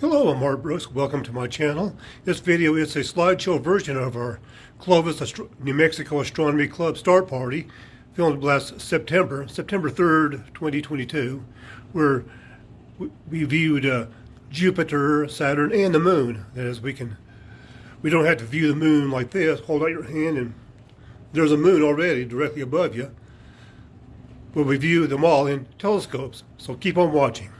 Hello, I'm Art Brooks. Welcome to my channel. This video is a slideshow version of our Clovis, Astro- New Mexico Astronomy Club Star party filmed last September, September 3rd, 2022, where we- we viewed uh, Jupiter, Saturn, and the moon. That is, we can, we don't have to view the moon like this. Hold out your hand and there's a moon already directly above you. But we view them all in telescopes. So keep on watching.